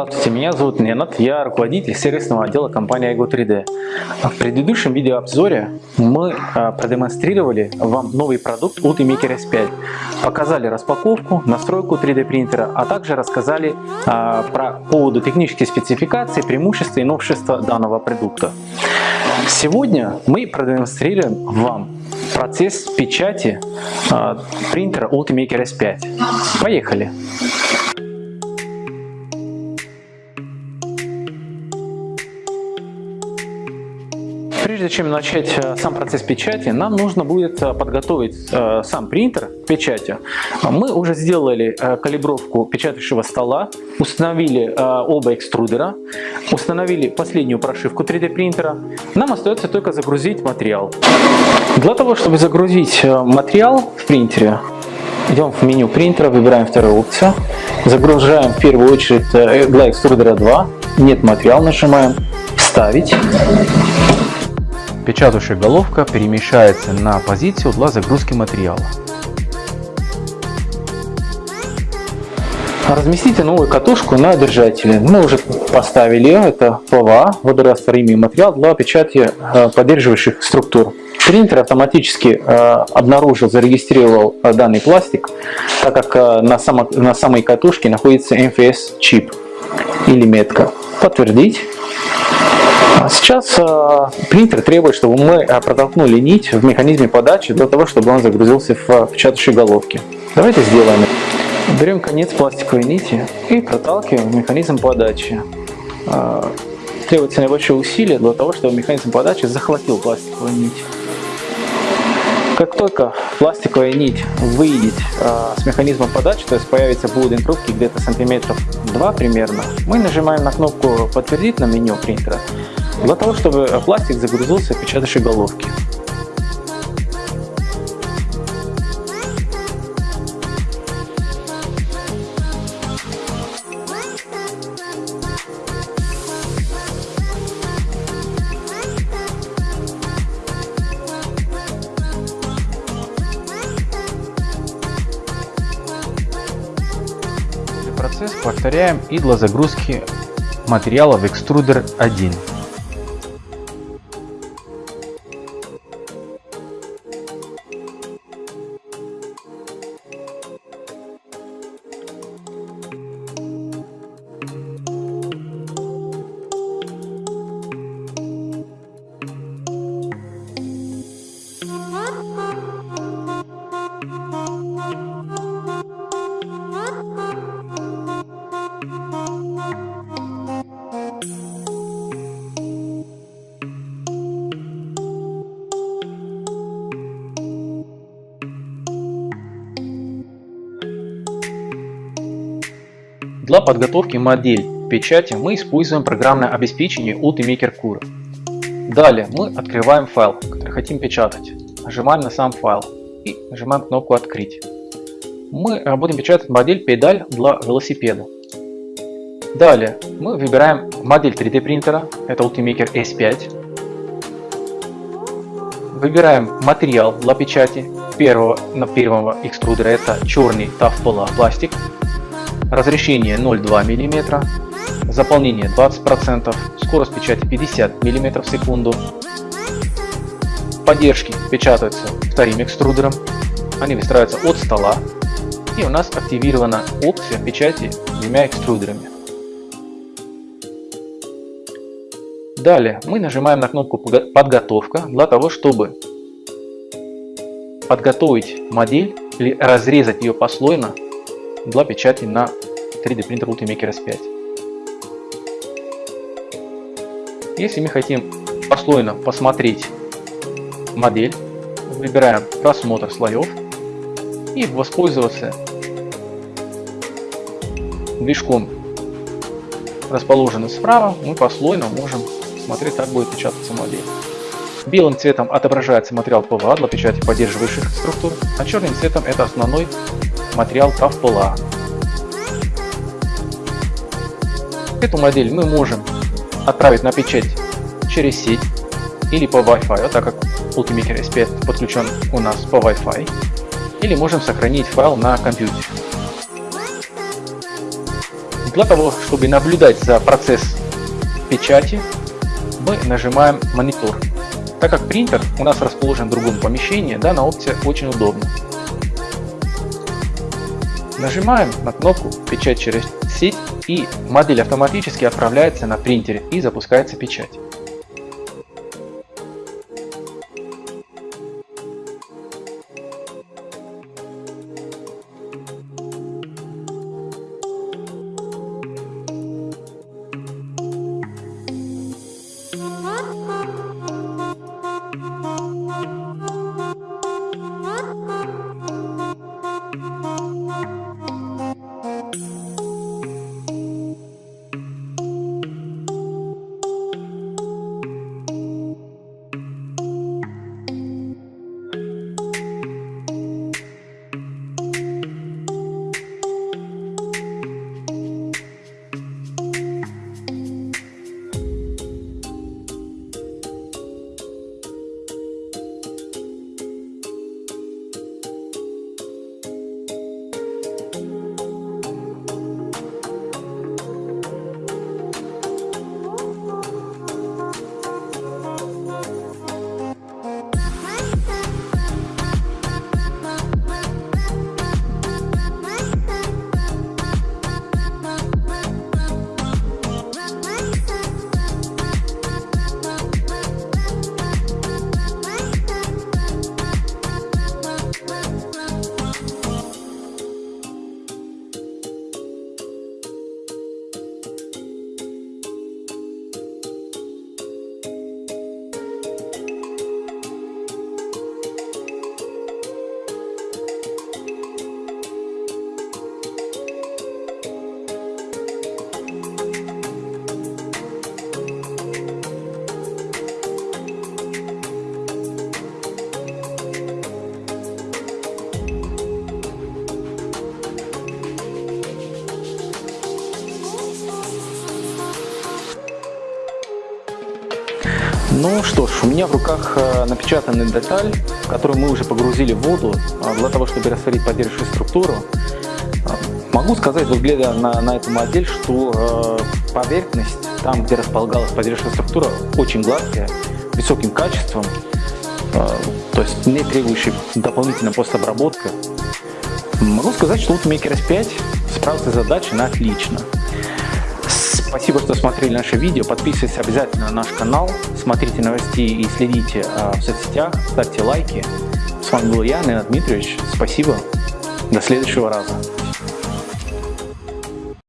Здравствуйте, меня зовут Ненат, я руководитель сервисного отдела компании iGo 3D. В предыдущем видеообзоре мы а, продемонстрировали вам новый продукт Ultimaker S5. Показали распаковку, настройку 3D принтера, а также рассказали а, про поводу технических спецификаций, преимущества и новшества данного продукта. Сегодня мы продемонстрируем вам процесс печати а, принтера Ultimaker S5. Поехали! Прежде чем начать э, сам процесс печати, нам нужно будет э, подготовить э, сам принтер к печати. Мы уже сделали калибровку печатающего стола, установили оба экструдера, установили последнюю прошивку 3D принтера. Нам остается только загрузить материал. Для того, чтобы загрузить материал в принтере, идем в меню принтера, выбираем вторую опцию, загружаем в первую очередь для экструдера 2, нет материал, нажимаем «Вставить». Печатающая головка перемещается на позицию для загрузки материала. Разместите новую катушку на держателе. Мы уже поставили это ПВА, водорастворимый материал для печати э, поддерживающих структур. Принтер автоматически э, обнаружил, зарегистрировал э, данный пластик, так как на, само, на самой катушке находится NFC чип или метка. Подтвердить. Сейчас э, принтер требует, чтобы мы э, протолкнули нить в механизме подачи для того, чтобы он загрузился в э, печатающей головке. Давайте сделаем. Берем конец пластиковой нити и проталкиваем в механизм подачи. Требуется небольшое усилие для того, чтобы механизм подачи захватил пластиковую нить. Как только пластиковая нить выйдет э, с механизма подачи, то есть появится будем трубки где-то сантиметров 2 примерно, мы нажимаем на кнопку «Подтвердить» на меню принтера для того, чтобы пластик загрузился в печатающей головке. Процесс повторяем и для загрузки материала в экструдер 1. Для подготовки модель печати мы используем программное обеспечение Ultimaker Cura. Далее мы открываем файл, который хотим печатать. Нажимаем на сам файл и нажимаем кнопку «Открыть». Мы будем печатать модель педаль для велосипеда. Далее мы выбираем модель 3D принтера, это Ultimaker S5. Выбираем материал для печати первого, на первого экструдера, это черный TAF пластик разрешение 0,2 мм, заполнение 20%, скорость печати 50 мм в секунду. Поддержки печатаются вторым экструдером, они выстраиваются от стола. И у нас активирована опция печати двумя экструдерами. Далее мы нажимаем на кнопку подготовка для того, чтобы подготовить модель или разрезать ее послойно для печати на 3D принтер Ultimaker S5. Если мы хотим послойно посмотреть модель, выбираем просмотр слоев и воспользоваться движком расположенным справа, мы послойно можем смотреть, как будет печататься модель. Белым цветом отображается материал ПВА для печати поддерживающих структур, а черным цветом это основной материал Tough PLA. Эту модель мы можем отправить на печать через сеть или по Wi-Fi, так как Ultimaker S5 подключен у нас по Wi-Fi, или можем сохранить файл на компьютере. Для того, чтобы наблюдать за процесс печати, мы нажимаем монитор. Так как принтер у нас расположен в другом помещении, данная опция очень удобна. Нажимаем на кнопку «Печать через сеть» и модель автоматически отправляется на принтере и запускается печать. Ну что ж, у меня в руках э, напечатанная деталь, которую мы уже погрузили в воду а, для того, чтобы растворить поддерживающую структуру. А, могу сказать, взглядя на, на эту модель, что э, поверхность, там, где располагалась поддерживающая структура, очень гладкая, высоким качеством, э, то есть не требующей дополнительной постобработки. Могу сказать, что Ultimaker S5 справился с задачей на отлично. Спасибо, что смотрели наше видео. Подписывайтесь обязательно на наш канал, смотрите новости и следите э, в соцсетях, ставьте лайки. С вами был я, Леонид Дмитриевич. Спасибо. До следующего раза.